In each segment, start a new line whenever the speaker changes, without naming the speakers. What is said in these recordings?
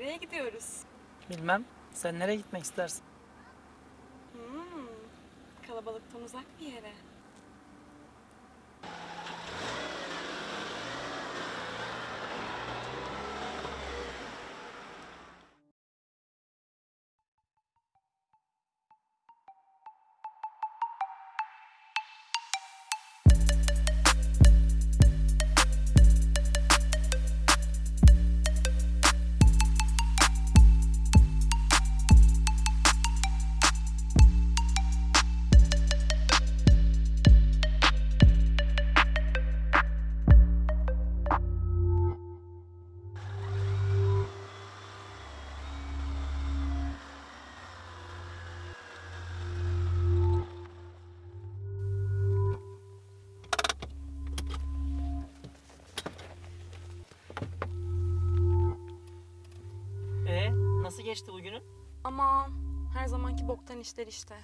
Nereye gidiyoruz?
Bilmem. Sen nereye gitmek istersin?
Hmm, kalabalıktan uzak bir yere.
Geçti bugünün?
Aman, her zamanki boktan işler işte.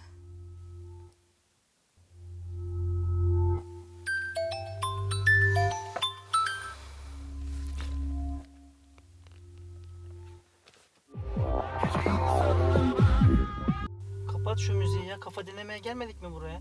Kapat şu müziği ya. Kafa dinlemeye gelmedik mi buraya?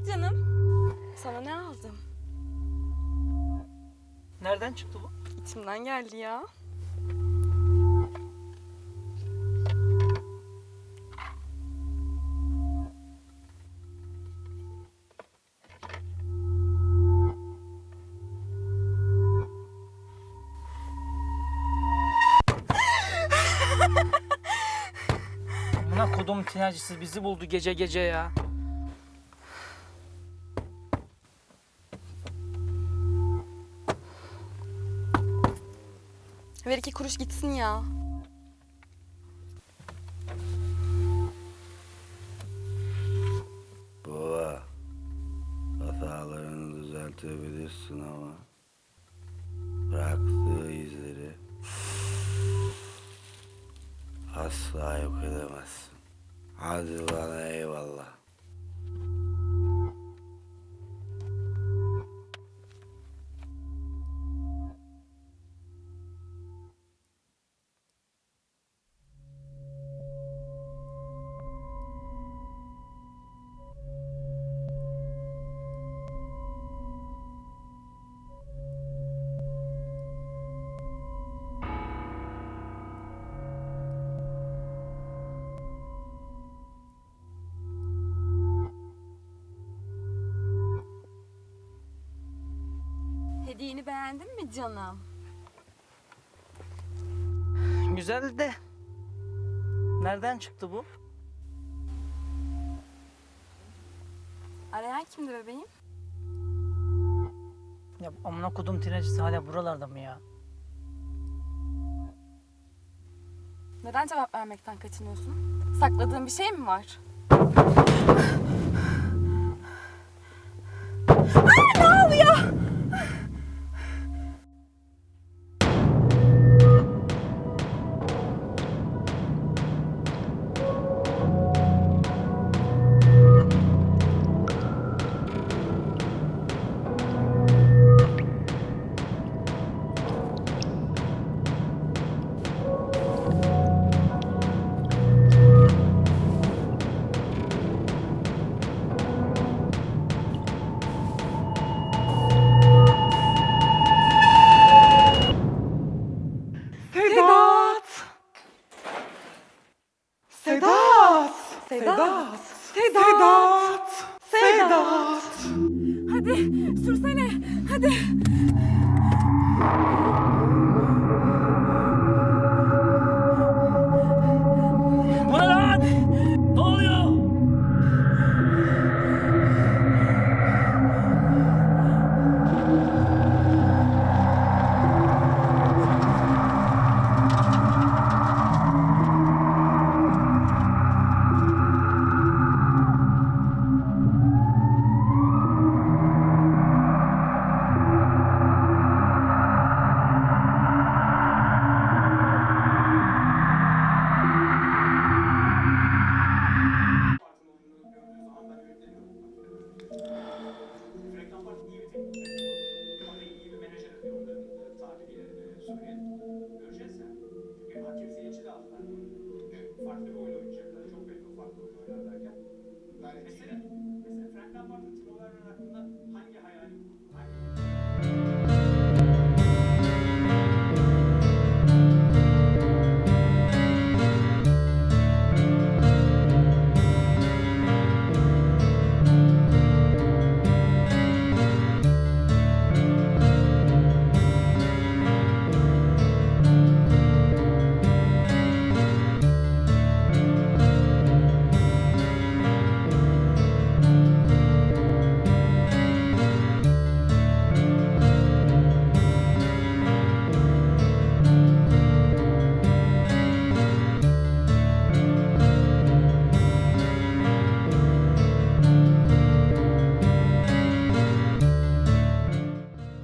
Bak canım, sana ne aldım?
Nereden çıktı bu?
İçimden geldi ya.
Amına kodum tinercisi bizi buldu gece gece ya.
Ver iki kuruş gitsin ya.
Baba, hatalarını düzeltebilirsin ama bıraktığı izleri asla yok edemezsin. Hadi bana eyvallah.
Hediyeni beğendin mi canım?
Güzel de. Nereden çıktı bu?
Arayan kimdi bebeğim?
Ya amına kodum tinercisi hala buralarda mı ya?
Neden cevap vermekten kaçınıyorsun? Sakladığın bir şey mi var?
Sedat! Sedat! Sedat!
Hadi sürsene. Hadi.